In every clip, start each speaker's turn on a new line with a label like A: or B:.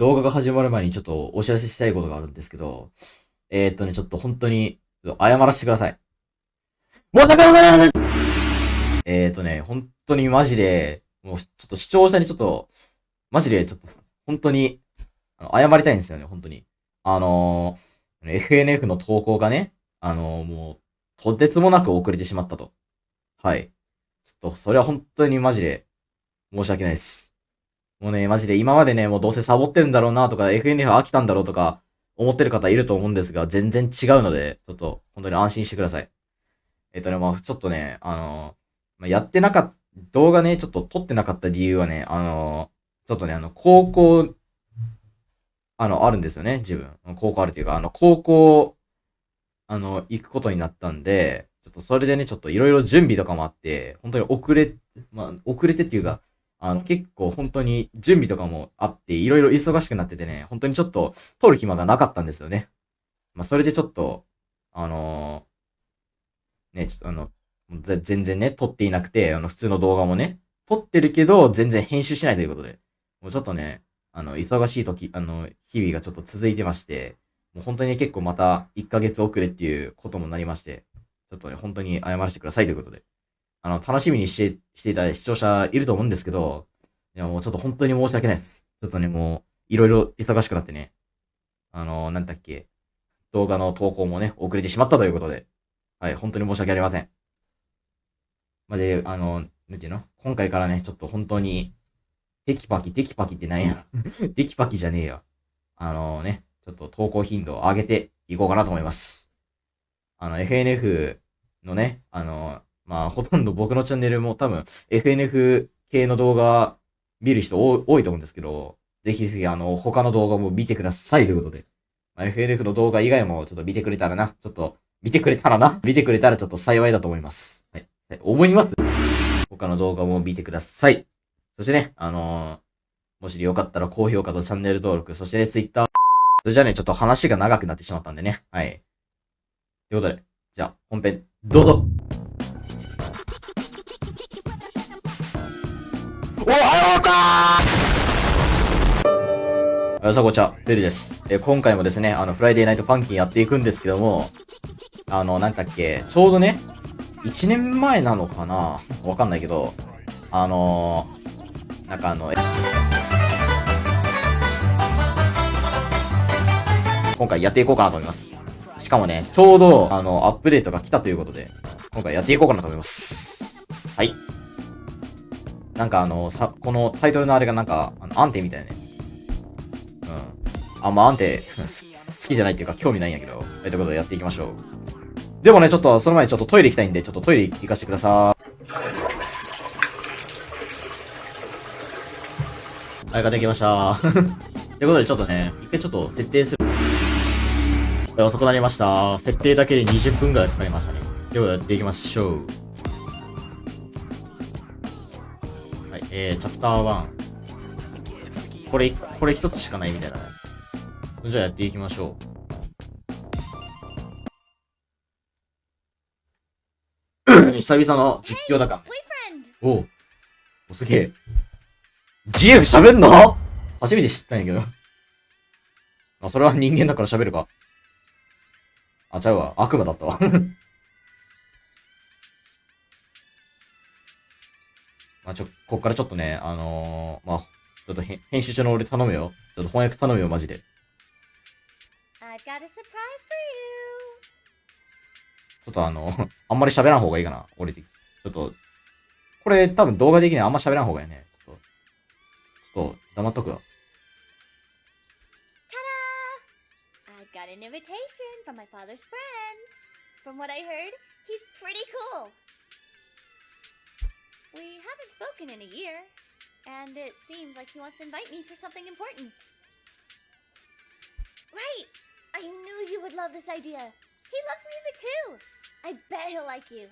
A: 動画が始まる前にちょっとお知らせしたいことがあるんですけど、えー、っとね、ちょっと本当に、謝らせてください。申し訳ございませんえー、っとね、本当にマジで、もうちょっと視聴者にちょっと、マジでちょっと、本当に、謝りたいんですよね、本当に。あのー、FNF の投稿がね、あのー、もう、とてつもなく遅れてしまったと。はい。ちょっと、それは本当にマジで、申し訳ないです。もうね、マジで今までね、もうどうせサボってるんだろうなとか、FNF 飽きたんだろうとか、思ってる方いると思うんですが、全然違うので、ちょっと、本当に安心してください。えっとね、まあちょっとね、あのまあ、やってなかった、動画ね、ちょっと撮ってなかった理由はね、あのちょっとね、あの、高校あの、あるんですよね、自分。高校あるっていうか、あの、高校、あの、行くことになったんで、ちょっとそれでね、ちょっといろいろ準備とかもあって、本当に遅れ、まあ、遅れてっていうか、あの、結構本当に準備とかもあって、いろいろ忙しくなっててね、本当にちょっと撮る暇がなかったんですよね。まあ、それでちょっと、あのー、ね、ちょっとあの、全然ね、撮っていなくて、あの、普通の動画もね、撮ってるけど、全然編集しないということで、もうちょっとね、あの、忙しい時、あの、日々がちょっと続いてまして、もう本当にね結構また1ヶ月遅れっていうこともなりまして、ちょっとね、本当に謝らせてくださいということで。あの、楽しみにして、していた視聴者いると思うんですけど、いや、もうちょっと本当に申し訳ないです。ちょっとね、もう、いろいろ忙しくなってね、あの、なんだっけ、動画の投稿もね、遅れてしまったということで、はい、本当に申し訳ありません。まで、あの、なんていうの？今回からね、ちょっと本当に、テキパキ、テキパキってなんや。テキパキじゃねえよ。あのね、ちょっと投稿頻度を上げていこうかなと思います。あの、FNF のね、あの、まあ、ほとんど僕のチャンネルも多分、FNF 系の動画見る人多いと思うんですけど、ぜひぜひ、あの、他の動画も見てくださいということで。まあ、FNF の動画以外もちょっと見てくれたらな、ちょっと、見てくれたらな、見てくれたらちょっと幸いだと思います。はい。思います？他の動画も見てください。そしてね、あのー、もしよかったら高評価とチャンネル登録、そして、Twitter。それじゃあね、ちょっと話が長くなってしまったんでね。はい。ということで、じゃあ、本編、どうぞおはようかーさあ、こちは。ベルです。え、今回もですね、あの、フライデーナイトパンキンやっていくんですけども、あの、なんだっけ、ちょうどね、1年前なのかなわかんないけど、あのーなんかあの、今回やっていこうかなと思います。しかもね、ちょうど、あの、アップデートが来たということで、今回やっていこうかなと思います。なんかあの、さ、このタイトルのあれがなんか、あの、アンテみたいなね。うん。あんまあ、アンテ 好きじゃないっていうか興味ないんやけど、えということでやっていきましょう。でもね、ちょっと、その前にちょっとトイレ行きたいんで、ちょっとトイレ行かせてください。はい、ができました。ということで、ちょっとね、一回ちょっと設定する。遅くなりました。設定だけで20分くらいかかりましたね。ということで、やっていきましょう。えー、チャプター1。これ、これ一つしかないみたいなね。じゃあやっていきましょう。久々の実況だからね。おお、すげえ。GF 喋んの？初めて知ったんやけど。あ、それは人間だから喋るか。あ、ちゃうわ。悪魔だったわ。まあ、ちょ、こっからちょっとね、あのー、まあ、ちょっと編集中の俺頼むよ。ちょっと翻訳頼むよ、マジで。ちょっとあの、あんまり喋らん方がいいかな。俺的。ちょっと、これ多分動画的にはあんま喋らん方がいいね。と黙っとくわ。
B: I've got an invitation from my father's friend. From what I heard, he's pretty cool. We haven't spoken in a year, and it seems like he wants to invite me for something important. Right! I knew you would love this idea. He loves music too. I bet he'll like you.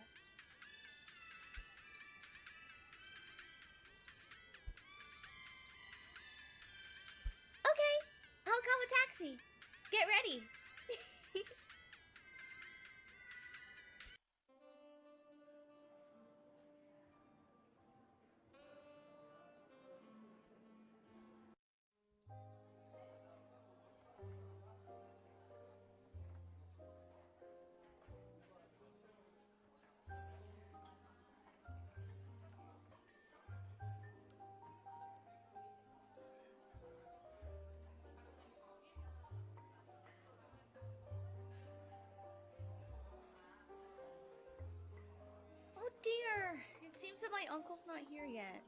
B: That my uncle's not here yet.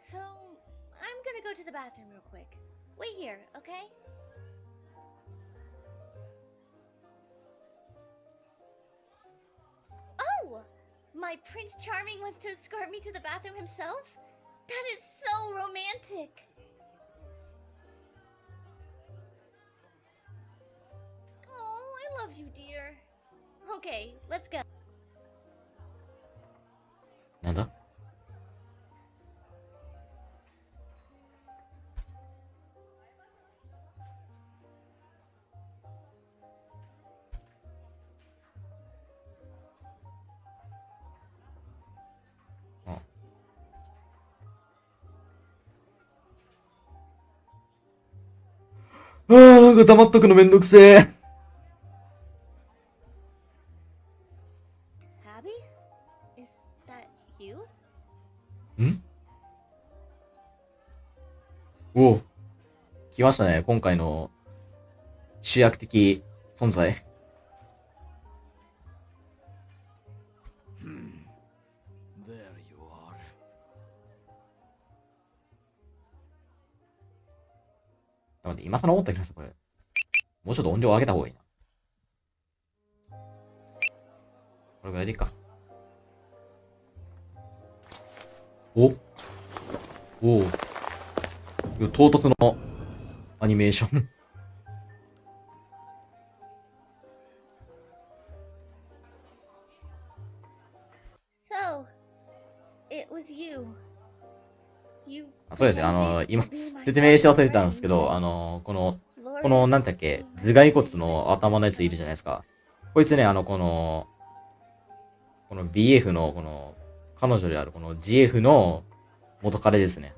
B: So, I'm gonna go to the bathroom real quick. Wait here, okay? Oh! My Prince Charming wants to escort me to the bathroom himself? That is so romantic! Oh, I love you, dear. Okay, let's go.
A: あーなんか黙っとくのめんどくせえ。
B: Abby? Is that you?
A: ん？おお。来ましたね。今回の主役的存在。今更思った気がする、これ。もうちょっと音量上げた方がいいな。これぐらいでいいか。おおお唐突のアニメーション。
B: So, it was you. You
A: あそうですねあの今説明し忘れてたんですけど.あの、この、この、なんだっけ、頭蓋骨の頭のやついるじゃないですか。こいつね、あの、この、この BF の、この、彼女であるこの GF の元彼ですね。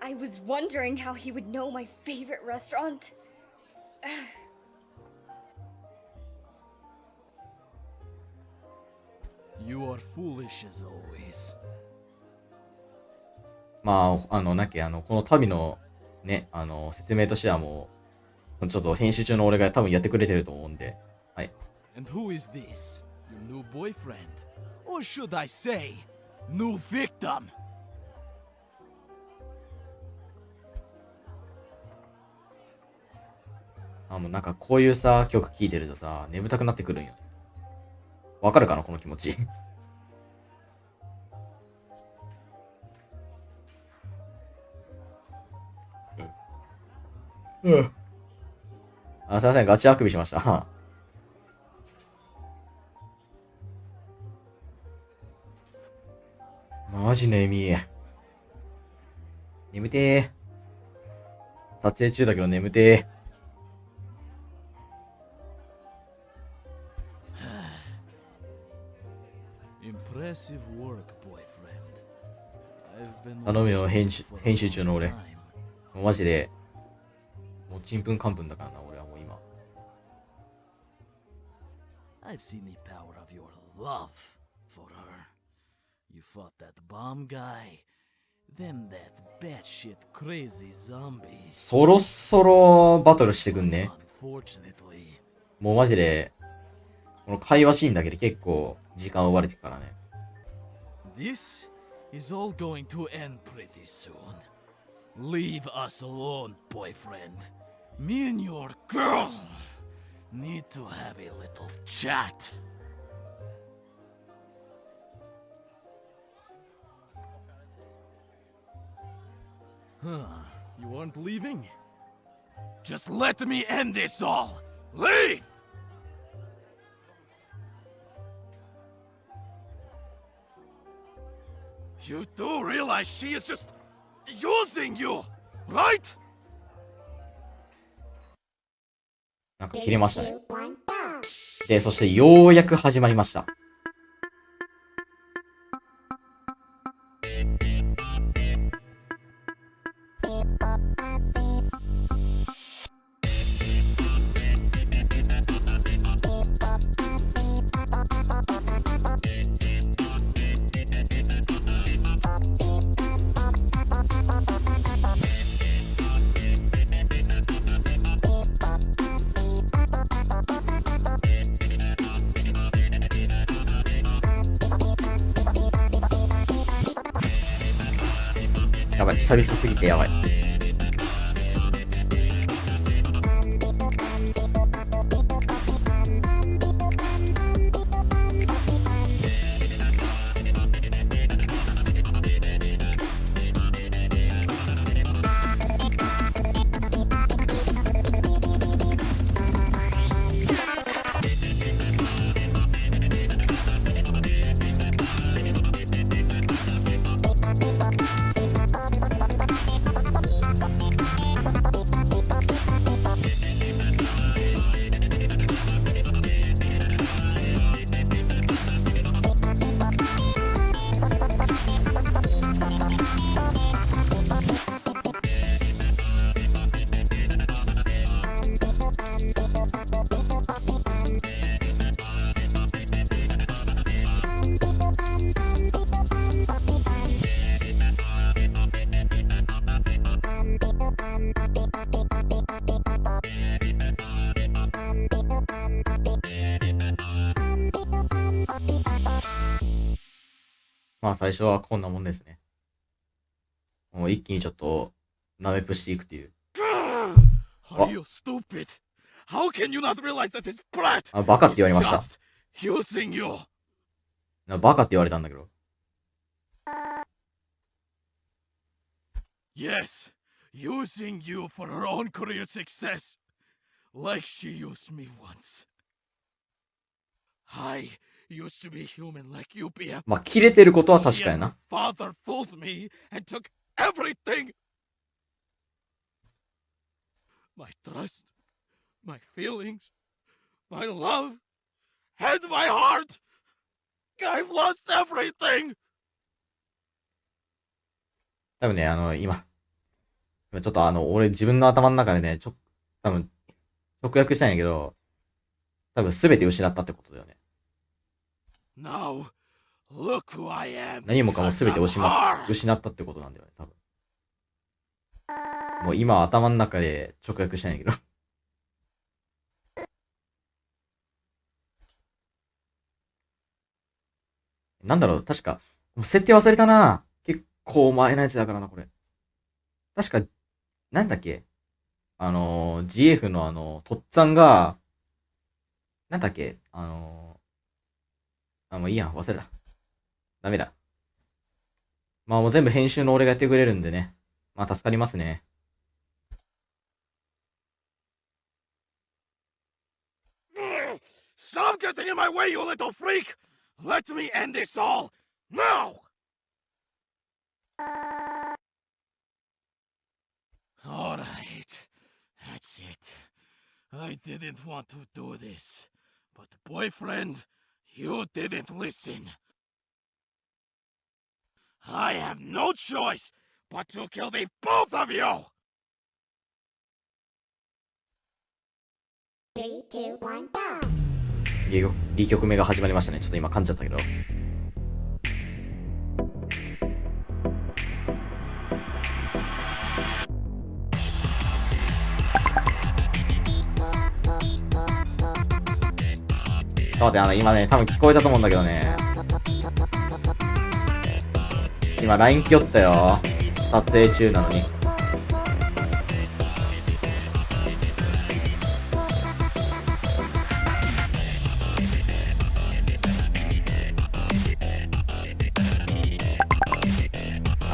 B: I was wondering how he would know my favorite restaurant.
C: You are foolish as always.
A: まあ、あの、なんだっけ、あの、この旅の、ね、あの、説明としてはもう、ちょっと編集中の俺が多分やってくれてると思うんで、はい。
C: And who is this? Your new boyfriend? Or should I say, new victim?
A: あ、もうなんかこういうさ、曲聴いてるとさ、眠たくなってくるんよ。わかるかな、この気持ち？すみません、ガチあくびしました。マジね、みえ。眠てぇ。撮影中だけど眠て
C: ぇ。
A: 頼むよ、編集,編集中の俺。マジで、もうちんぷんかんぷんだからな、俺はもう今。
C: I've seen the power of your love for her. You fought that bomb guy, then that batshit crazy zombie.
A: そろそろバトルしてくんね。もうマジで、この会話シーンだけで結構時間奪われてるからね。
C: this is all going to end pretty soon. Leave us alone, boyfriend. Me and your girl need to have a little chat. Huh, you aren't leaving? Just let me end this all! Leave! You do realize she is just using you, right?
A: なんか切れましたね。で、そしてようやく始まりました。久々すぎてやばい。まあ最初はこんなもんですね。もう一気にちょっと、ナメプしていくっていう。あ、バカって言われました。バカって言われたんだけど。
C: Yes, using you for her own career success, like she used me once. I
A: まあ、切れてることは確かやな。
C: My
A: 多分ね、あの、今、今ちょっとあの、俺自分の頭の中でね、ちょ、多分、直訳したんやけど、多分全て失ったってことだよね。何もかも全て失.失ったってことなんだよね、多分。もう今頭の中で直訳したいんやけど。なんだろう、確か、もう設定忘れたな。結構前のやつだからな、これ。確か、なんだっけ？あのー、GF のあの、とっつぁんが、なんだっけ？あのー、あ、もういいやん、忘れた。ダメだ。まあもう全部編集の俺がやってくれるんでね。まあ助かりますね。
C: Stop getting in my way, you little freak! Let me end this all now! Alright, that's it. I didn't want to do this, but boyfriend, you didn't listen. I have no choice but to kill the both of you!
D: Three, two, one, go!
A: 2曲 ,2 曲目が始まりましたね。ちょっと今噛んじゃったけど。待って、あの、今ね、多分聞こえたと思うんだけどね。今、LINE 来よったよ。撮影中なのに。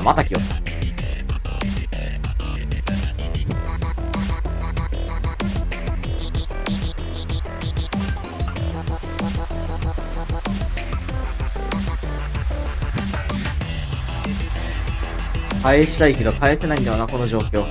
A: また来よった。返したいけど返せないんだよな、この状況。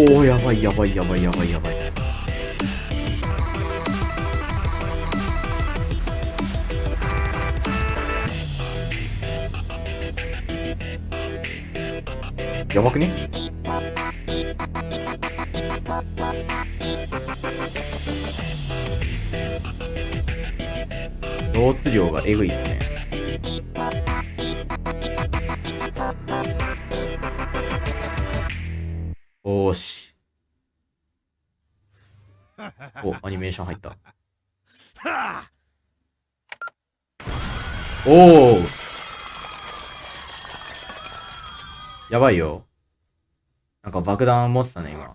A: おおやばいやばいやばいやばいやばい。やばくねローツ量がエグいっすね。お、アニメーション入った。おおやばいよ。なんか爆弾持ってたね、今。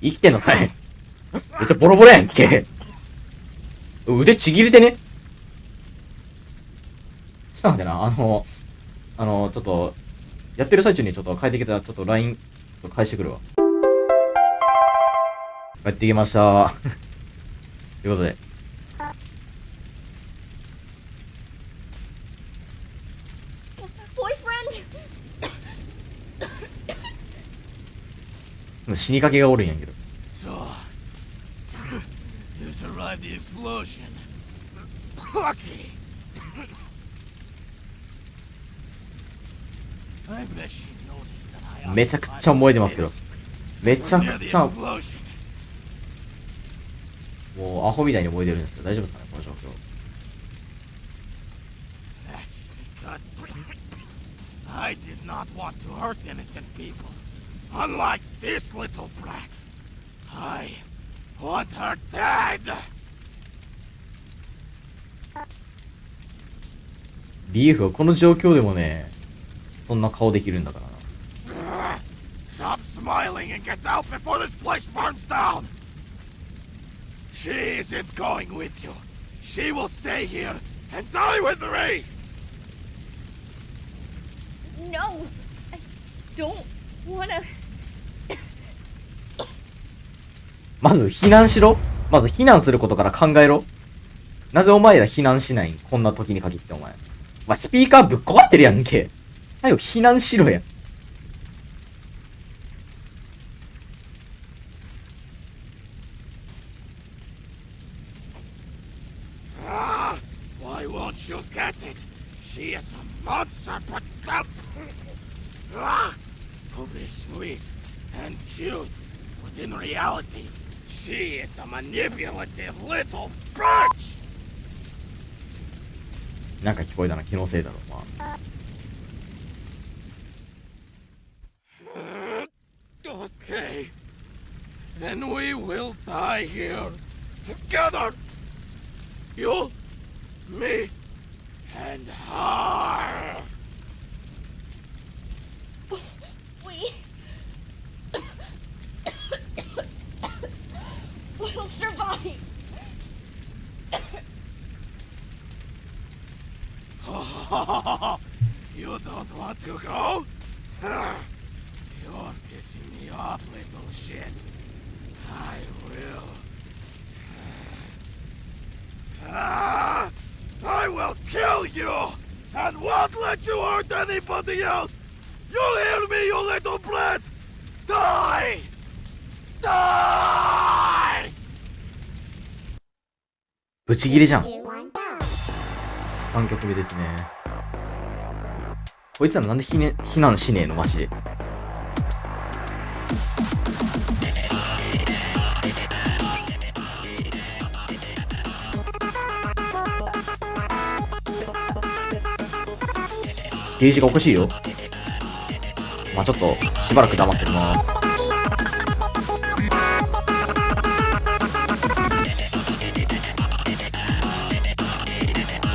A: 生きてんのかい？めっちゃボロボロやんけ。腕ちぎれてね？したんだな、あの、あの、ちょっと、やってる最中にちょっと帰ってきたら、ちょっと LINE、返してくるわ。帰ってきました。ということで。死にかけがおるんやけど。めちゃくちゃ覚えてますけど。めちゃくちゃ。もうアホみたいに燃えてるんですけど、大丈夫ですかね、この状況。
C: I did not want to hurt innocent people. Unlike this little brat. I want her dead.
A: ビーフはこの状況でもね、そんな顔できるんだからな。
C: Stop smiling and get out before this place burns down! She isn't going with you. She will stay here and die with me!
B: No! I don't wanna.
A: まず避難しろまず避難することから考えろなぜお前ら避難しないん？こんな時に限ってお前。まあ、スピーカーぶっ壊ってるやんけ。はよ、避難しろや。
C: monster, but ah, to be sweet and cute, but in reality, she is a manipulative little bitch.
A: なんか聞こえたな、気のせいだろ、まあ。
C: Okay, then we will die here together. You, me, and her.
B: We. we'll survive!
C: you don't want to go? You're pissing me off, little shit. I will. Ah, I will kill you! And won't let you hurt anybody else! You hear me, you little brat? Die! Die!
A: ブチギレじゃん。3曲目ですね。こいつらなんで避,、ね、避難しねえのマジで。ゲージがおかしいよ。まあちょっと、しばらく黙ってきます。ちょ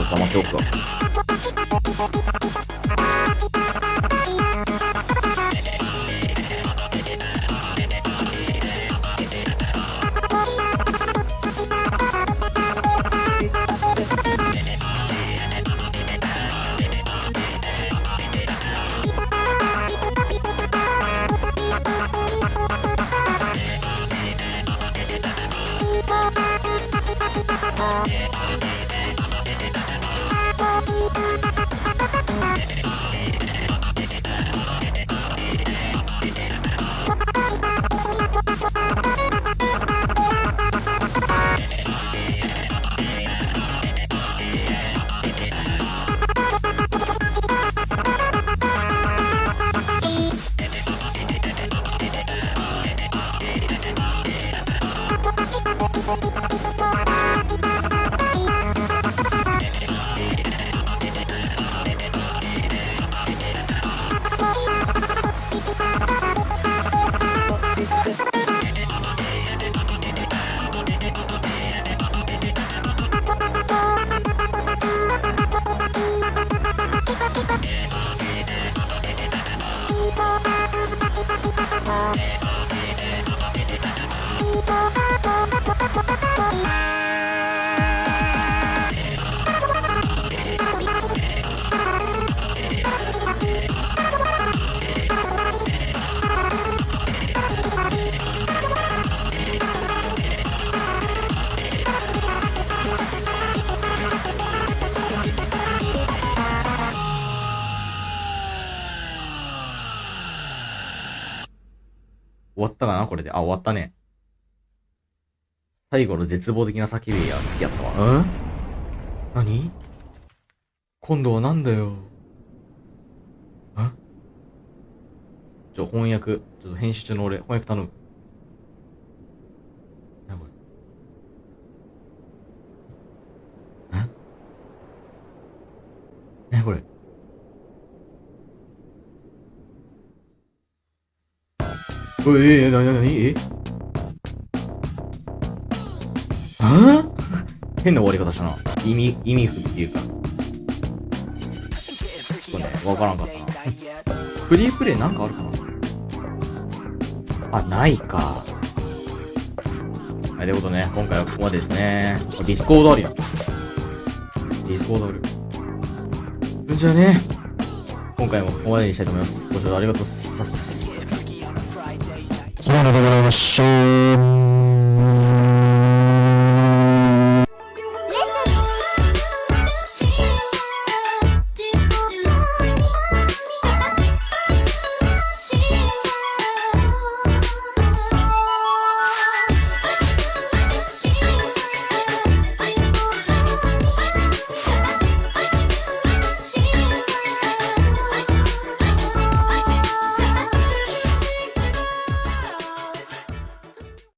A: っと黙っておくわ。最後の絶望的な叫びや好きやったわ。うん？何？今度はなんだよ？ん？ちょ、翻訳、ちょっと編集中の俺、翻訳頼む。なこれ。んなこれ？え、え、なになにえ？変な終わり方したな。意味、意味不っていうか。ちょっとね、わからんかったな。フリープレイなんかあるかな？あ、ないか。はい、ということでね、今回はここまでですね。あディスコードあるやん。ディスコードある。じゃあね、今回もここまでにしたいと思います。ご視聴ありがとうございます。
D: そうでございましょう。